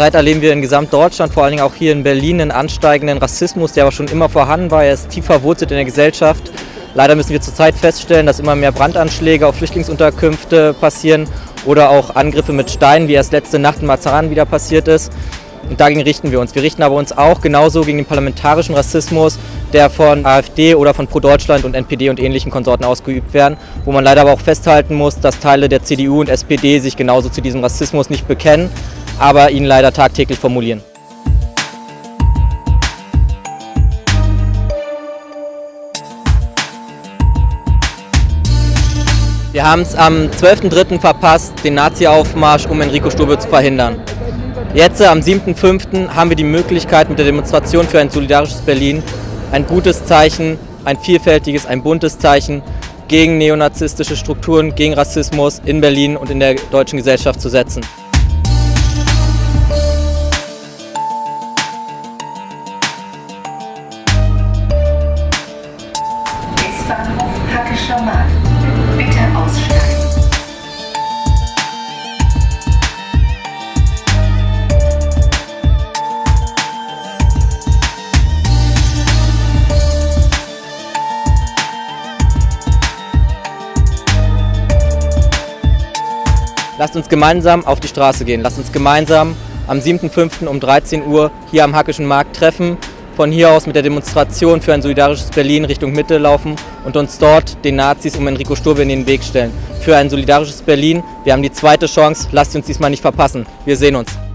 Zurzeit erleben wir in Gesamtdeutschland, vor allen Dingen auch hier in Berlin, einen ansteigenden Rassismus, der aber schon immer vorhanden war. Er ist tief verwurzelt in der Gesellschaft. Leider müssen wir zurzeit feststellen, dass immer mehr Brandanschläge auf Flüchtlingsunterkünfte passieren oder auch Angriffe mit Steinen, wie erst letzte Nacht in Mazaran wieder passiert ist. Und dagegen richten wir uns. Wir richten aber uns auch genauso gegen den parlamentarischen Rassismus, der von AfD oder von Pro Deutschland und NPD und ähnlichen Konsorten ausgeübt werden, wo man leider aber auch festhalten muss, dass Teile der CDU und SPD sich genauso zu diesem Rassismus nicht bekennen, aber ihn leider tagtäglich formulieren. Wir haben es am 12.03. verpasst, den Nazi-Aufmarsch um Enrico Stube zu verhindern. Jetzt am 7.5. haben wir die Möglichkeit mit der Demonstration für ein solidarisches Berlin ein gutes Zeichen, ein vielfältiges, ein buntes Zeichen gegen neonazistische Strukturen, gegen Rassismus in Berlin und in der deutschen Gesellschaft zu setzen. S-Bahnhof Hackischer Markt. Bitte aussteigen. Lasst uns gemeinsam auf die Straße gehen. Lasst uns gemeinsam am 7.5. um 13 Uhr hier am Hackischen Markt treffen, von hier aus mit der Demonstration für ein solidarisches Berlin Richtung Mitte laufen und uns dort den Nazis um Enrico Sturbe in den Weg stellen. Für ein solidarisches Berlin. Wir haben die zweite Chance. Lasst uns diesmal nicht verpassen. Wir sehen uns.